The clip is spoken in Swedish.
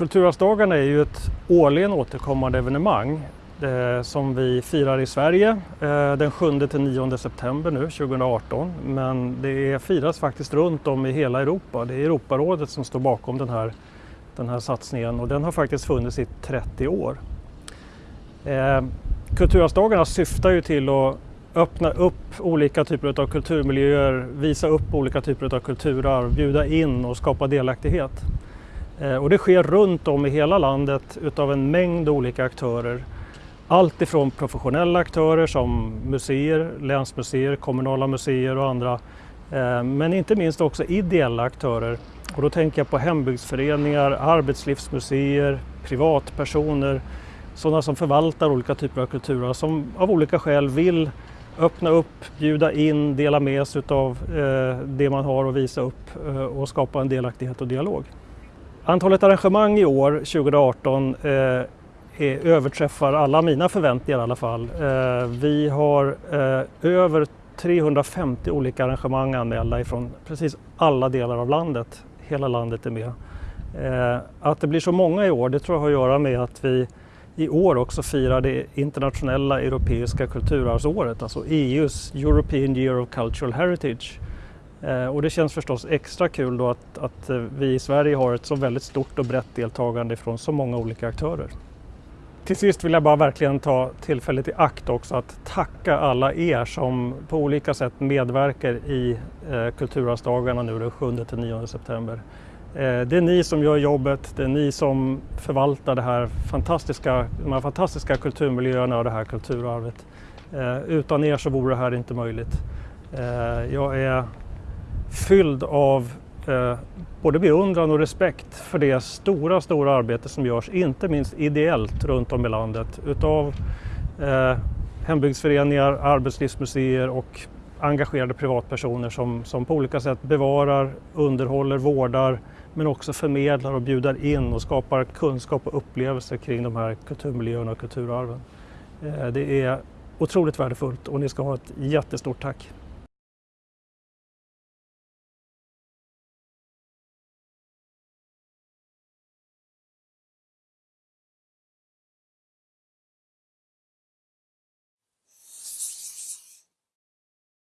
Kulturarvsdagarna är ju ett årligen återkommande evenemang eh, som vi firar i Sverige eh, den 7-9 september nu 2018. Men det firas faktiskt runt om i hela Europa. Det är Europarådet som står bakom den här, den här satsningen och den har faktiskt funnits i 30 år. Eh, Kulturarvsdagarna syftar ju till att öppna upp olika typer av kulturmiljöer, visa upp olika typer av kulturarv, bjuda in och skapa delaktighet. Eh, och det sker runt om i hela landet utav en mängd olika aktörer. Allt ifrån professionella aktörer som museer, länsmuseer, kommunala museer och andra. Eh, men inte minst också ideella aktörer. Och då tänker jag på hembygdsföreningar, arbetslivsmuseer, privatpersoner, sådana som förvaltar olika typer av kulturer som av olika skäl vill öppna upp, bjuda in, dela med sig av eh, det man har och visa upp och skapa en delaktighet och dialog. Antalet arrangemang i år, 2018, eh, är, överträffar alla mina förväntningar i alla fall. Eh, vi har eh, över 350 olika arrangemang anmälda ifrån precis alla delar av landet. Hela landet är med. Eh, att det blir så många i år, det tror jag har att göra med att vi i år också firar det internationella europeiska kulturarvsåret, alltså EUs European Year of Cultural Heritage. Eh, och det känns förstås extra kul då att, att, eh, vi i Sverige har ett så väldigt stort och brett deltagande från så många olika aktörer. Till sist vill jag bara verkligen ta tillfället i akt också att tacka alla er som på olika sätt medverkar i eh, Kulturarvsdagarna nu den 7-9 september. Eh, det är ni som gör jobbet, det är ni som förvaltar det här fantastiska, de här fantastiska kulturmiljöerna och det här kulturarvet. Eh, utan er så vore det här inte möjligt. Eh, jag är fylld av eh, både beundran och respekt för det stora, stora arbete som görs, inte minst ideellt runt om i landet utav eh, hembygdsföreningar, arbetslivsmuseer och engagerade privatpersoner som, som på olika sätt bevarar, underhåller, vårdar men också förmedlar och bjuder in och skapar kunskap och upplevelser kring de här kulturmiljöerna och kulturarven. Eh, det är otroligt värdefullt och ni ska ha ett jättestort tack.